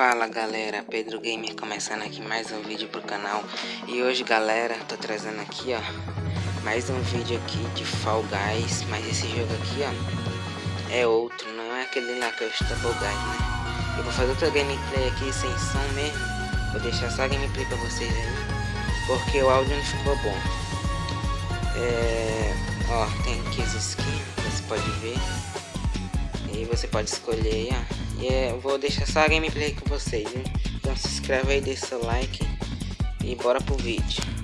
Fala galera, Pedro Gamer começando aqui mais um vídeo pro canal. E hoje galera, tô trazendo aqui ó Mais um vídeo aqui de Fall Guys. Mas esse jogo aqui ó É outro, não é aquele lá que estou Fall Guys né? Eu vou fazer outra gameplay aqui sem som mesmo. Vou deixar só gameplay pra vocês aí Porque o áudio não ficou bom. É... Ó, tem aqui as skins, você pode ver. E você pode escolher aí ó e é, vou deixar só a gameplay com vocês, hein? Então se inscreve aí, deixa seu like e bora pro vídeo.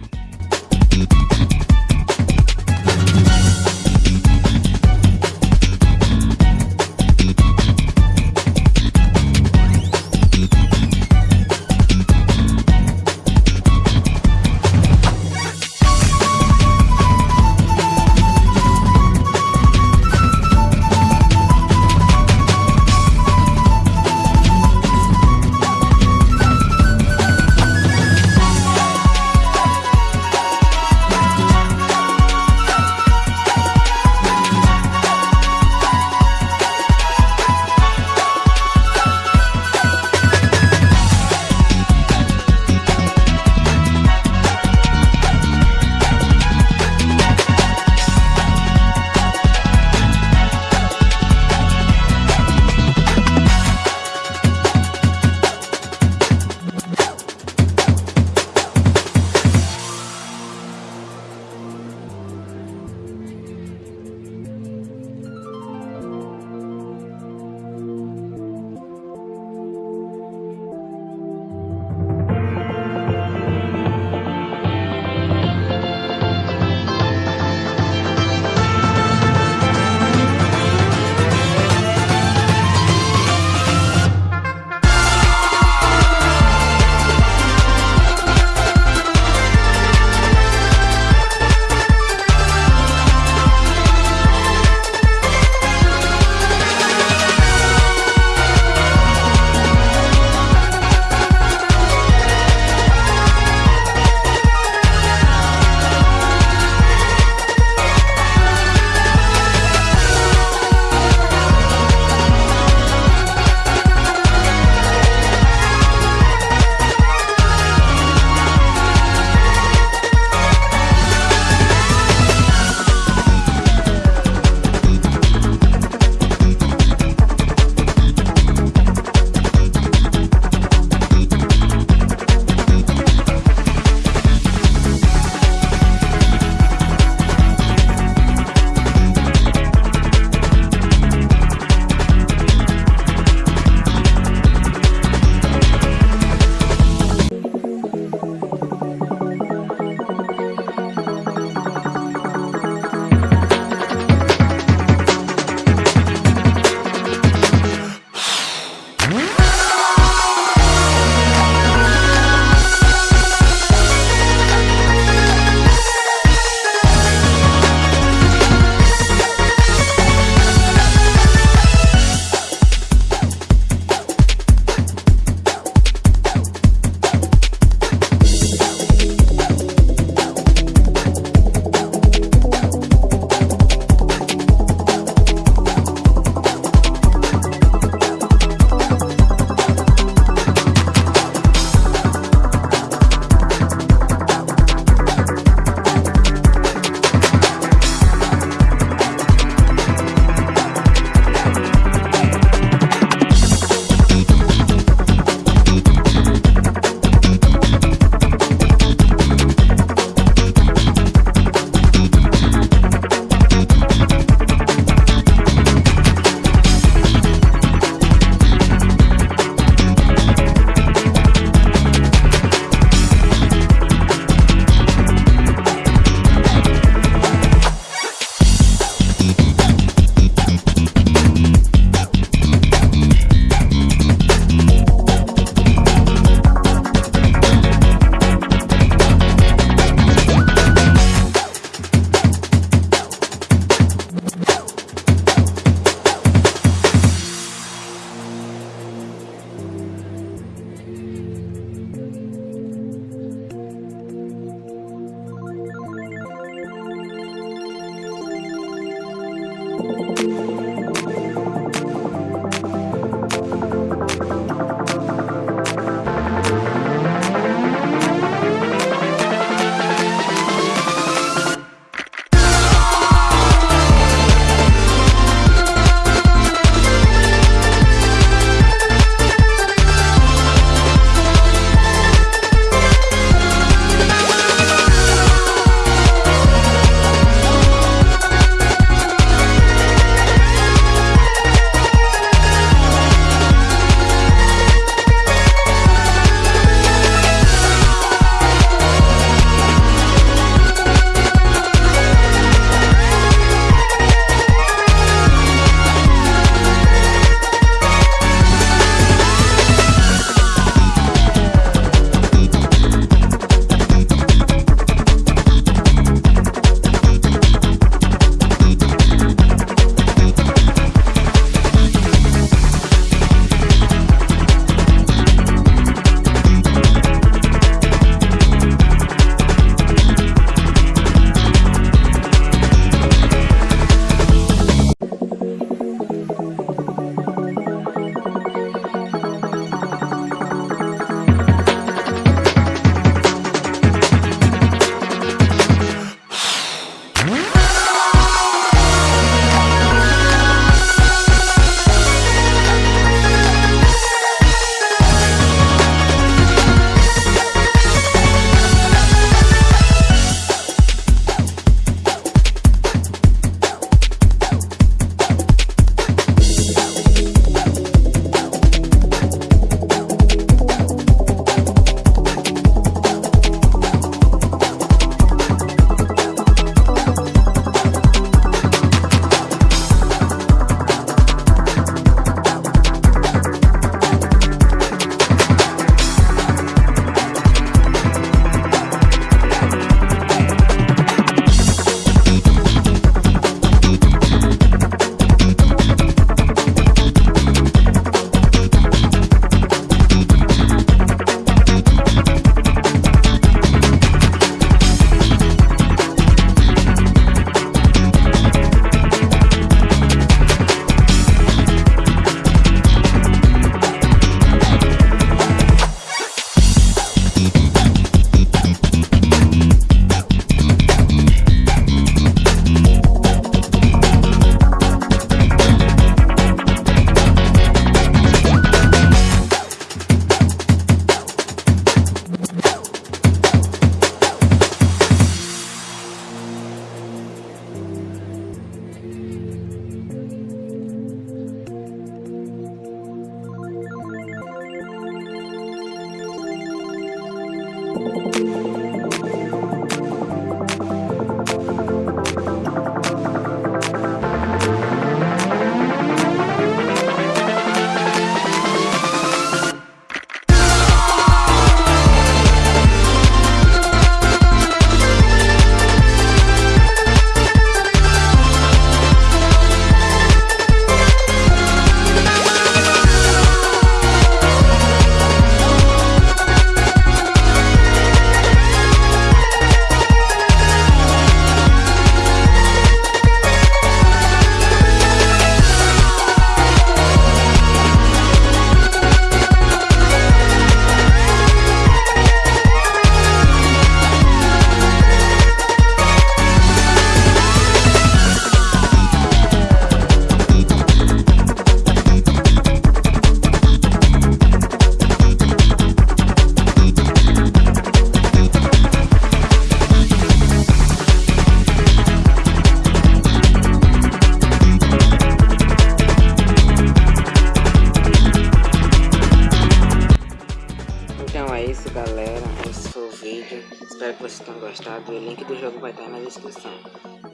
galera, esse foi o vídeo, espero que vocês tenham gostado, o link do jogo vai estar na descrição.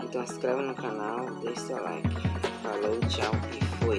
Então se inscreve no canal, deixe seu like. Falou, tchau e fui.